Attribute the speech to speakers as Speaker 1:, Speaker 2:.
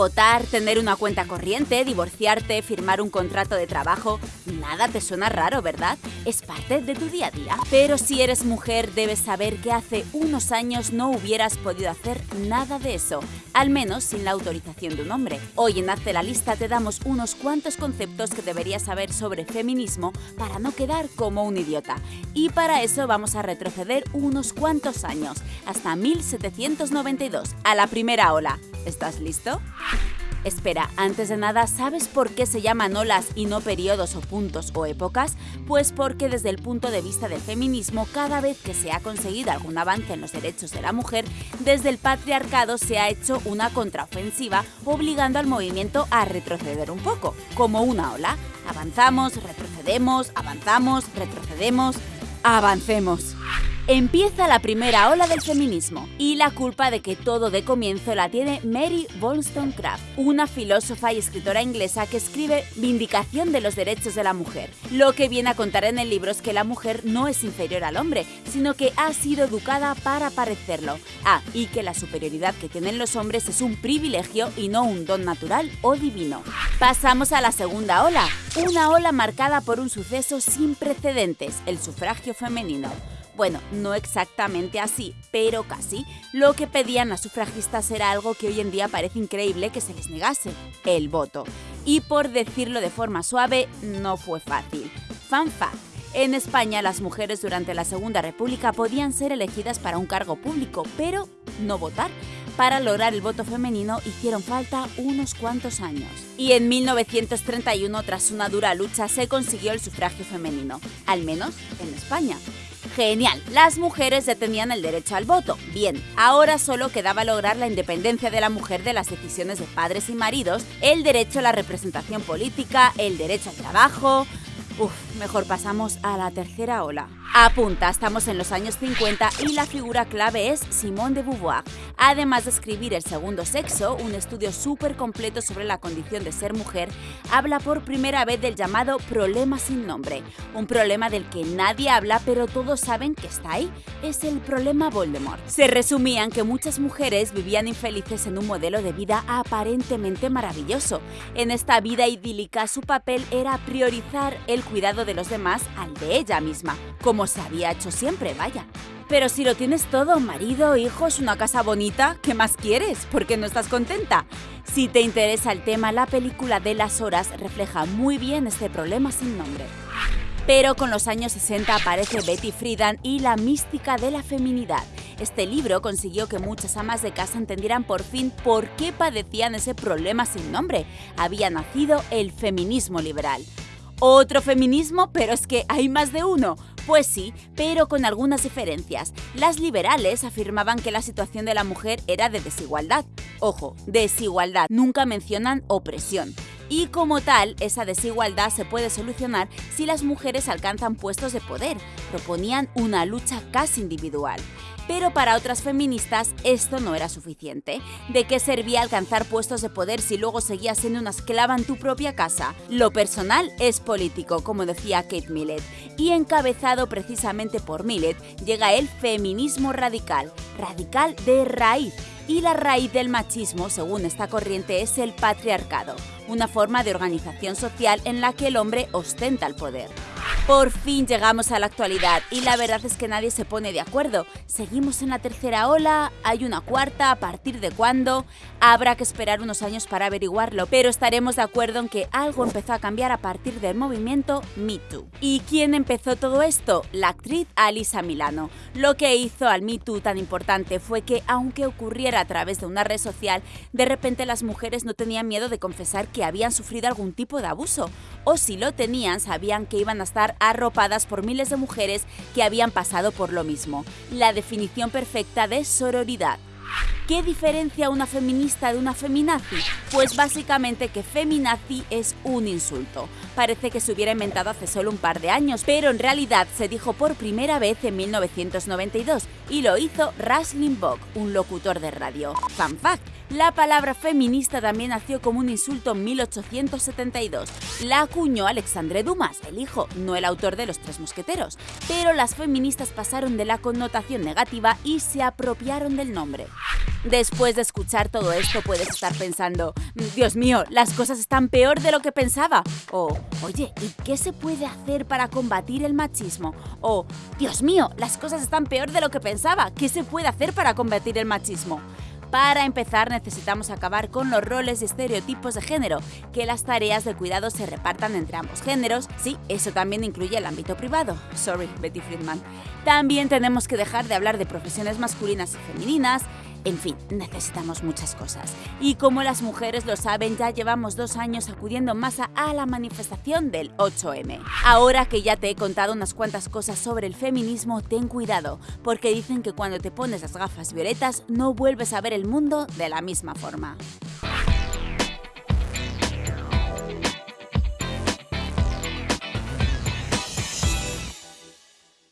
Speaker 1: Votar, tener una cuenta corriente, divorciarte, firmar un contrato de trabajo, nada te suena raro, ¿verdad? Es parte de tu día a día. Pero si eres mujer, debes saber que hace unos años no hubieras podido hacer nada de eso, al menos sin la autorización de un hombre. Hoy en Hazte la Lista te damos unos cuantos conceptos que deberías saber sobre feminismo para no quedar como un idiota. Y para eso vamos a retroceder unos cuantos años, hasta 1792, a la primera ola. ¿Estás listo? Espera, antes de nada, ¿sabes por qué se llaman olas y no periodos o puntos o épocas? Pues porque desde el punto de vista del feminismo, cada vez que se ha conseguido algún avance en los derechos de la mujer, desde el patriarcado se ha hecho una contraofensiva obligando al movimiento a retroceder un poco, como una ola. Avanzamos, retrocedemos, avanzamos, retrocedemos, avancemos. Empieza la primera ola del feminismo y la culpa de que todo de comienzo la tiene Mary Wollstonecraft, una filósofa y escritora inglesa que escribe Vindicación de los derechos de la mujer. Lo que viene a contar en el libro es que la mujer no es inferior al hombre, sino que ha sido educada para parecerlo. Ah, y que la superioridad que tienen los hombres es un privilegio y no un don natural o divino. Pasamos a la segunda ola, una ola marcada por un suceso sin precedentes, el sufragio femenino. Bueno, no exactamente así, pero casi. Lo que pedían las sufragistas era algo que hoy en día parece increíble que se les negase, el voto. Y por decirlo de forma suave, no fue fácil. Fan fact. En España, las mujeres durante la Segunda República podían ser elegidas para un cargo público, pero no votar. Para lograr el voto femenino hicieron falta unos cuantos años. Y en 1931, tras una dura lucha, se consiguió el sufragio femenino, al menos en España. Genial, las mujeres ya tenían el derecho al voto. Bien, ahora solo quedaba lograr la independencia de la mujer de las decisiones de padres y maridos, el derecho a la representación política, el derecho al trabajo... Uf, mejor pasamos a la tercera ola. Apunta, estamos en los años 50 y la figura clave es Simone de Beauvoir. Además de escribir El segundo sexo, un estudio súper completo sobre la condición de ser mujer, habla por primera vez del llamado problema sin nombre. Un problema del que nadie habla pero todos saben que está ahí. Es el problema Voldemort. Se resumían que muchas mujeres vivían infelices en un modelo de vida aparentemente maravilloso. En esta vida idílica su papel era priorizar el cuidado de los demás al de ella misma, como se había hecho siempre, vaya. Pero si lo tienes todo, marido, hijos, una casa bonita, ¿qué más quieres? ¿Por qué no estás contenta? Si te interesa el tema, la película de las horas refleja muy bien este problema sin nombre. Pero con los años 60 aparece Betty Friedan y la mística de la feminidad. Este libro consiguió que muchas amas de casa entendieran por fin por qué padecían ese problema sin nombre. Había nacido el feminismo liberal. ¿Otro feminismo? Pero es que hay más de uno. Pues sí, pero con algunas diferencias. Las liberales afirmaban que la situación de la mujer era de desigualdad. Ojo, desigualdad, nunca mencionan opresión. Y como tal, esa desigualdad se puede solucionar si las mujeres alcanzan puestos de poder. Proponían una lucha casi individual. Pero para otras feministas esto no era suficiente. ¿De qué servía alcanzar puestos de poder si luego seguías siendo una esclava en tu propia casa? Lo personal es político, como decía Kate Millett, y encabezado precisamente por Millett llega el feminismo radical, radical de raíz, y la raíz del machismo, según esta corriente, es el patriarcado, una forma de organización social en la que el hombre ostenta el poder. Por fin llegamos a la actualidad y la verdad es que nadie se pone de acuerdo. ¿Seguimos en la tercera ola? ¿Hay una cuarta? ¿A partir de cuándo? Habrá que esperar unos años para averiguarlo, pero estaremos de acuerdo en que algo empezó a cambiar a partir del movimiento Me Too. ¿Y quién empezó todo esto? La actriz Alisa Milano. Lo que hizo al Me Too tan importante fue que, aunque ocurriera a través de una red social, de repente las mujeres no tenían miedo de confesar que habían sufrido algún tipo de abuso, o si lo tenían, sabían que iban a estar arropadas por miles de mujeres que habían pasado por lo mismo. La definición perfecta de sororidad. ¿Qué diferencia una feminista de una feminazi? Pues básicamente que feminazi es un insulto. Parece que se hubiera inventado hace solo un par de años, pero en realidad se dijo por primera vez en 1992 y lo hizo Rush Limbaugh, un locutor de radio. Fun fact, la palabra feminista también nació como un insulto en 1872. La acuñó Alexandre Dumas, el hijo, no el autor de Los Tres Mosqueteros. Pero las feministas pasaron de la connotación negativa y se apropiaron del nombre. Después de escuchar todo esto puedes estar pensando, Dios mío, las cosas están peor de lo que pensaba. O, oye, ¿y qué se puede hacer para combatir el machismo? O, Dios mío, las cosas están peor de lo que pensaba. ¿Qué se puede hacer para combatir el machismo? Para empezar, necesitamos acabar con los roles y estereotipos de género, que las tareas de cuidado se repartan entre ambos géneros. Sí, eso también incluye el ámbito privado. Sorry, Betty Friedman. También tenemos que dejar de hablar de profesiones masculinas y femeninas, en fin, necesitamos muchas cosas. Y como las mujeres lo saben, ya llevamos dos años acudiendo en masa a la manifestación del 8M. Ahora que ya te he contado unas cuantas cosas sobre el feminismo, ten cuidado, porque dicen que cuando te pones las gafas violetas no vuelves a ver el mundo de la misma forma.